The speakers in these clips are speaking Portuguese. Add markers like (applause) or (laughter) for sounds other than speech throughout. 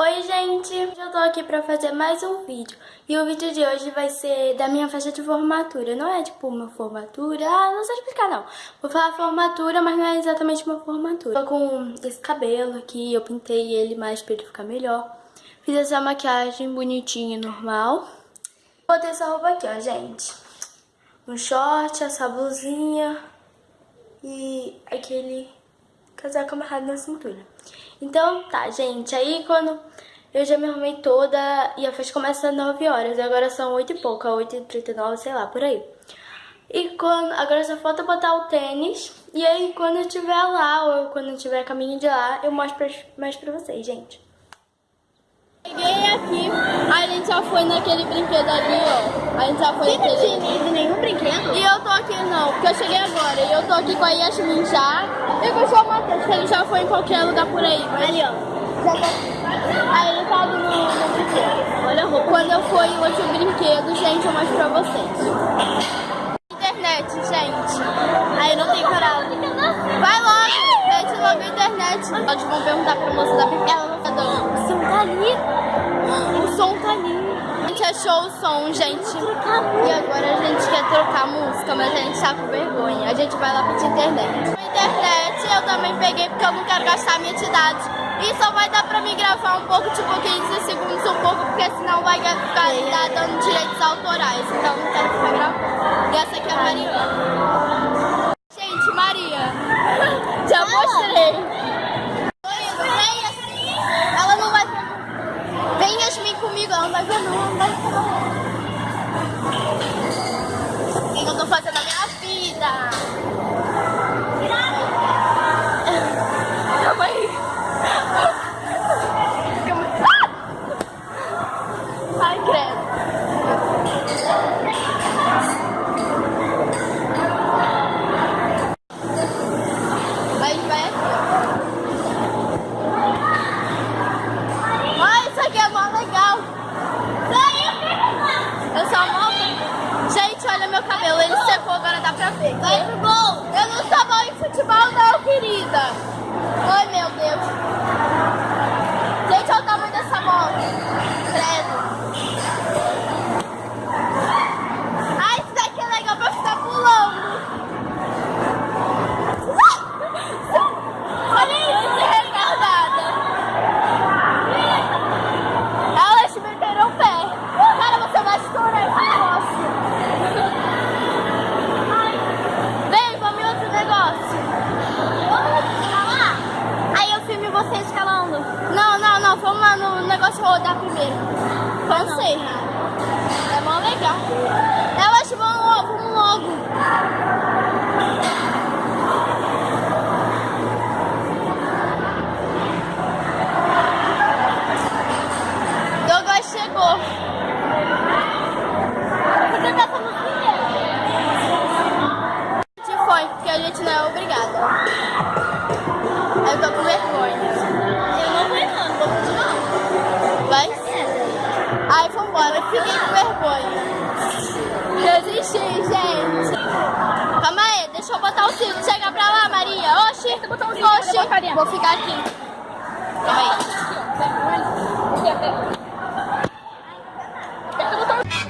Oi gente, eu tô aqui pra fazer mais um vídeo. E o vídeo de hoje vai ser da minha festa de formatura. Não é tipo uma formatura, ah, não sei explicar não. Vou falar formatura, mas não é exatamente uma formatura. Tô com esse cabelo aqui, eu pintei ele mais pra ele ficar melhor. Fiz essa maquiagem bonitinha, normal. Botei essa roupa aqui, ó, gente. Um short, essa blusinha E aquele casaco amarrado na cintura então, tá, gente. Aí quando eu já me arrumei toda e a festa começa às 9 horas. Agora são 8 e pouco, 8 e 39, sei lá, por aí. E quando, agora só falta botar o tênis. E aí quando eu estiver lá, ou quando eu estiver caminho de lá, eu mostro mais pra vocês, gente. Cheguei aqui, a gente já foi naquele brinquedo ali, ó. A gente já foi Você naquele... Não tinha ido nenhum brinquedo? E eu tô aqui não, porque eu cheguei agora. E eu tô aqui com a Yasmin já. E com o João Matheus, que ele já foi em qualquer lugar por aí. Mas... Ali, ó. Já tá... Aí ele tá no, no brinquedo. Olha a roupa. Quando eu for em outro brinquedo, gente, eu mostro pra vocês. Quero gastar minha idade. E só vai dar pra mim gravar um pouco, tipo 15 segundos, um pouco, porque senão vai ficar dando direitos autorais. Então não quero ficar gravando. E essa aqui é a Mariana. Thank you. Vou ficar aqui. Calma aí.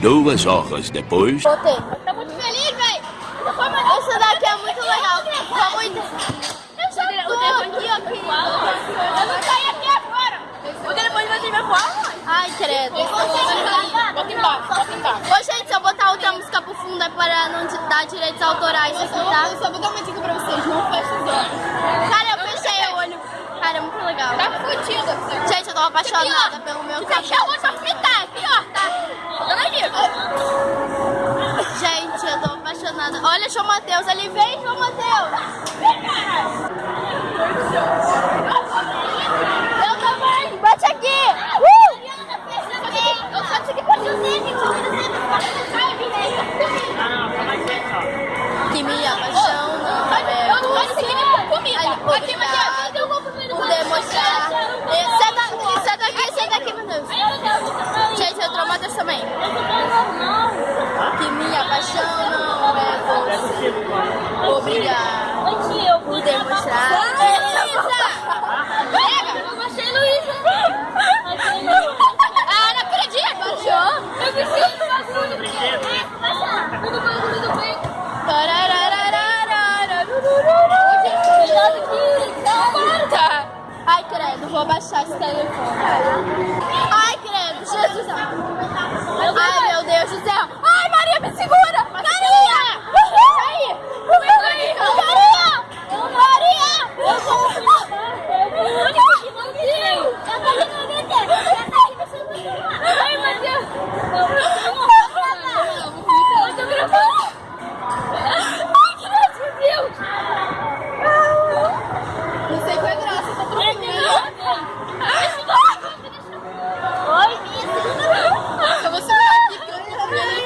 Duas horas depois. Botei. Tá muito feliz, velho. Essa daqui é muito legal. Vamos. Eu já tô aqui, aqui. Eu não saí aqui agora. O telefone vai ter minha voar, Ai, credo. Bota embaixo, bota embaixo. Ô, gente, se eu botar outra música pro fundo é para não dar direitos autorais aqui, tá? Eu só vou dar uma dica pra vocês, não fecha os olhos. Cara, eu fechei o olho. Cara, é muito legal. Tá fudida. Gente, eu tô apaixonada pelo meu cabelo. Deixa o olho pra fritar, é pior, tá? Dona dica. Gente, eu tô apaixonada. Olha, João Matheus, ali vem, João Matheus. Vem, cara. Eu também. Bate aqui. Uh! Eu só que pode me apaixona. É você. Aqui, Matheus demonstrar. Senta, senta aqui, senta aqui, meu Deus. Gente, eu traumatas também. Que minha paixão não é você. Obrigada Ai, meu Deus do céu. Ai, Maria, me segura. Maria. Aí. Maria. Maria. Ai, meu Deus. Eu tô gravando. Ai, que meu Deus. Não sei qual é a graça, tá Oi, Miss. Eu vou segurar aqui porque eu não tô vendo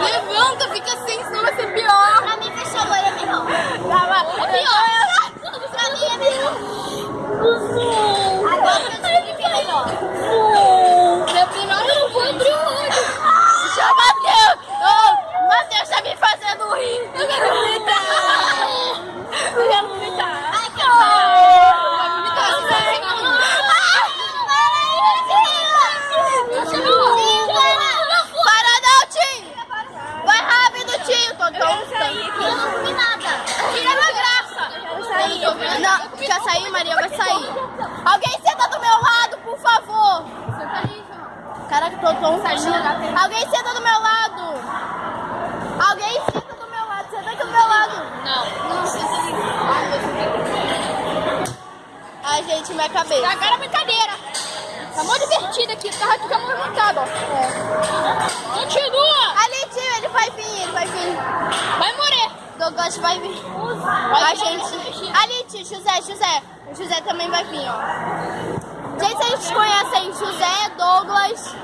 Levanta, fica assim, senão vai ser pior. Pra mim, fechou a loira melhor. É pior. Pra mim é melhor. Agora que eu descobri que é melhor. Meu primeiro não vou abrir o olho. Chama Matheus. Ô, Matheus tá me fazendo rir. Eu quero vomitar. Eu quero vomitar. Ai, que horror. Vai vomitar, você vai Para não, Tim! Vai rápido, Tim! Tô Eu não comi nada! Tira a graça! Não, quer sair, Maria? Vai sair! Alguém senta do meu lado, por favor! Alguém senta do meu lado! Alguém senta do meu lado! Senta aqui do meu lado! Não, não senta Ai, gente, minha cabeça. Agora é brincadeira. Tá mó divertido aqui, o carro fica movimentado, ó. Continua! Ali, tio, ele vai vir, ele vai vir. Vai morrer. Douglas vai vir. Ai, gente. Ali, tio, José, José. O José também vai vir, ó. Gente, vocês conhecem José, Douglas.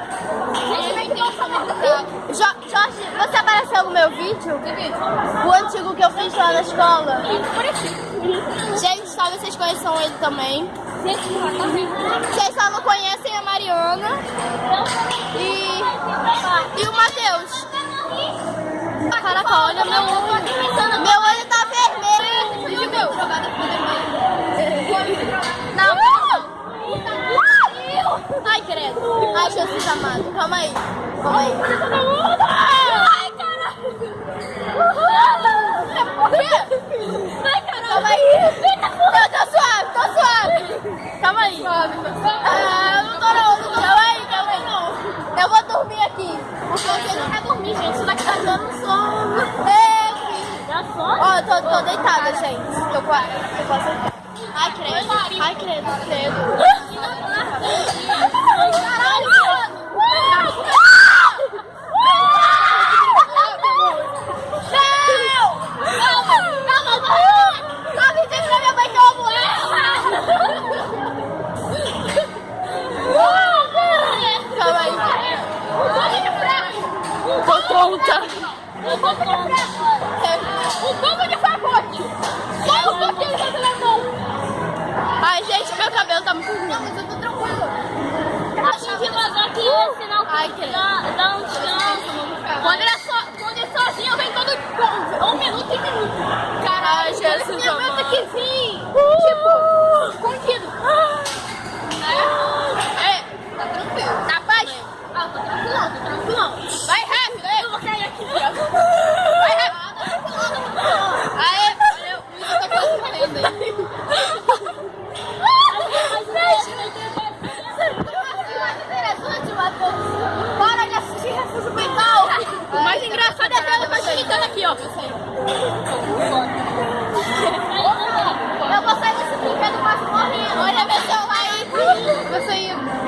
Jo Jorge, você apareceu no meu vídeo? O antigo que eu fiz lá na escola. Gente, talvez vocês conheçam ele também. Vocês só não conhecem a Mariana e, e o Matheus. Caraca, olha meu olho. Meu olho tá vermelho. Não, não. Ai, Jesus amado. Calma aí. Calma aí. Ai, caralho. Por quê? Ai, caralho. Calma aí. Eu tô suave, tô suave. Calma aí. Ah, não tô não, não tô. Calma aí, calma aí. Eu vou dormir aqui. Porque você não quer dormir, gente. Isso daqui tá dando sono. É, filho. Ó, eu tô, tô deitada, gente. Tô quase. Tô quase. Ai, credo. Ai, credo, credo. Calma aí. Tô pronta. O uh! aqui, ó, eu. Eu vou sair desse brinquedo quase morrendo. Olha meu celular aí. Você ia.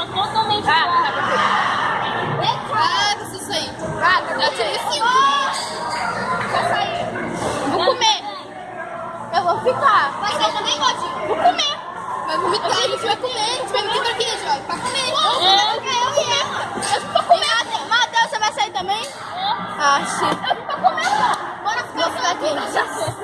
pessoa totalmente ah, tá. É ah, claro isso. Ah, já tirei Vou comer. É. Eu vou ficar. Mas eu também pode. Vou comer. Vai vomitar, a gente vai comer. A comer. Nossa, você vai sair também? Ah, shit. Eu fico pra Bora ficar aqui.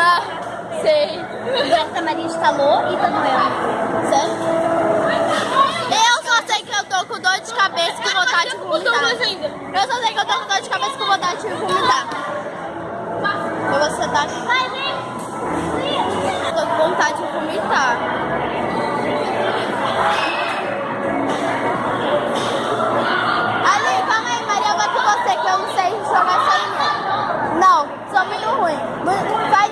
Ah, (laughs) sei. A Maria instalou e tá doendo. Sério? Eu só sei que eu tô com dor de cabeça e com vontade de vomitar. Eu só sei que eu tô com dor de cabeça e com vontade de vomitar. Você tá aqui. Eu tô com vontade de vomitar. Ali, calma aí, Maria, vai com você, que eu não sei jogar isso aí não. Não, sou muito ruim. Vai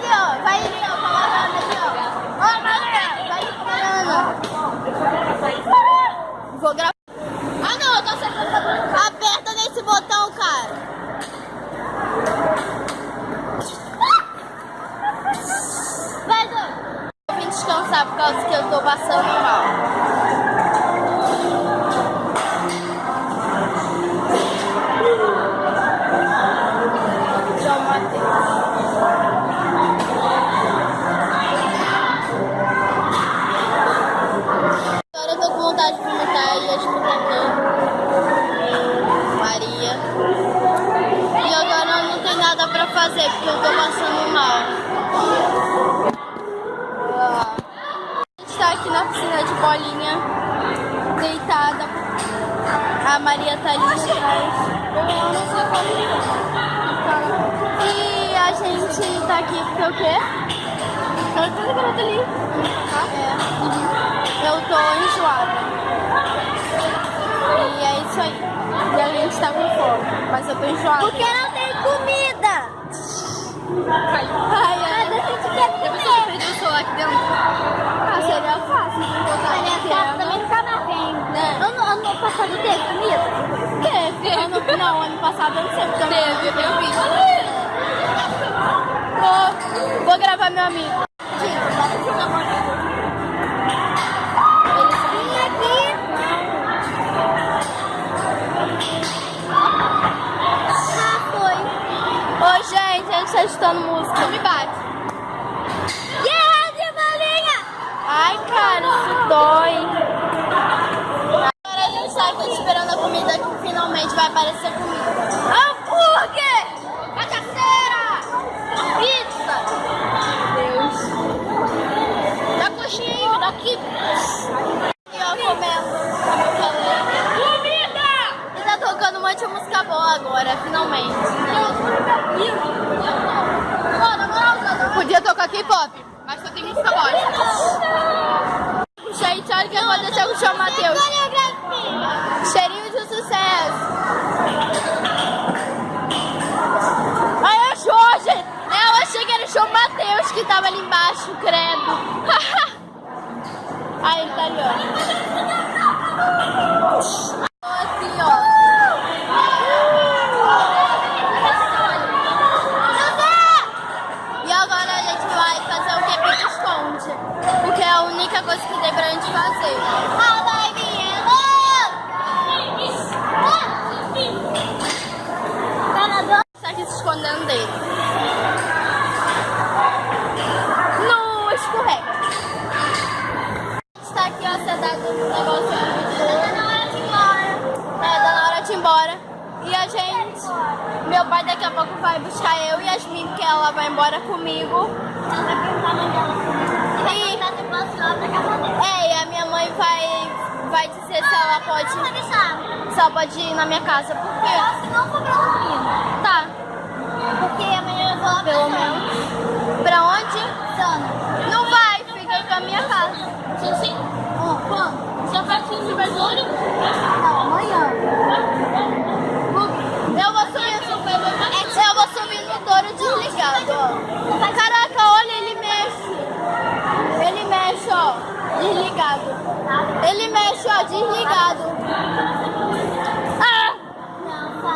eu tô enjoada. Porque não tem comida. Ai, ai. Mas a gente quer comer. perdi o celular aqui dentro. Ah, seria fácil Mas aqui. nessa casa também mais vem. Né? Ano, ano passado teve comida? Teve. Ano, não, ano passado eu não sei. não- Teve, eu vi. Vou, vou gravar meu amigo. Tá escutando música. Não me K-pop, mas só tem música bosta. Gente, olha o que aconteceu com o João Matheus. Cheirinho de sucesso. Ai, eu achou, gente. Eu achei que era o João Matheus que tava ali embaixo, credo. (laughs) Ai, ele tá ali, ó. Tô Assim, ó. E agora vai fazer o que pique esconde. Porque é a única coisa que tem pra gente fazer. Tá aqui se escondendo dele. No escorrega. A gente tá aqui, ó, sentado no negócio. Tá na hora de ir embora. É, tá na hora de ir embora. E a gente... Meu pai daqui a pouco vai buscar eu e Yasmin, porque ela vai embora comigo. E... É, e a minha mãe vai, vai dizer se ela pode... Se ela pode ir na minha casa. Por quê? Tá. Porque amanhã eu vou lá Pelo menos. Pra onde? Não vai, fica com a minha casa. Sim, sim. quando? Só faz de vergonha? Não, amanhã. Eu vou subir, eu vou subir no touro desligado, ó. desligado. Ele mexe, ó, desligado. Ah!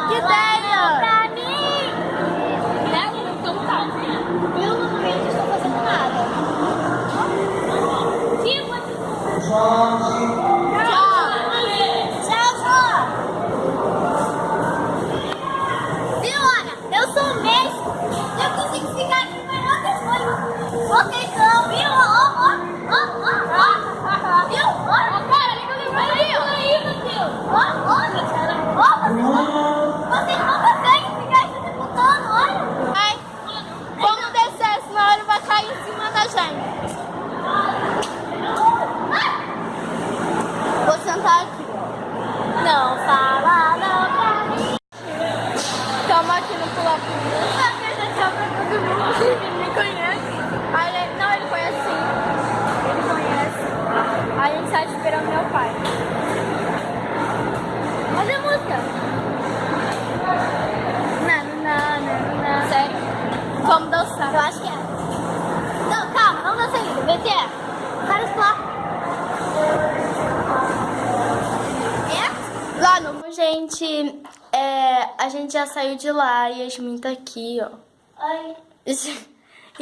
Que 10! Ó, gente, é, a gente já saiu de lá e a Yasmin tá aqui, ó. Ai. (laughs)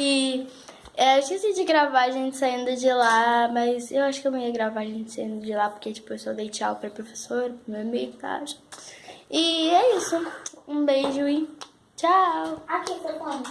E é, eu esqueci de gravar a gente saindo de lá, mas eu acho que eu não ia gravar a gente saindo de lá, porque tipo, eu só dei tchau pra professora, pro meu amigo, tá? E é isso. Um beijo e tchau! Aqui, seu fone.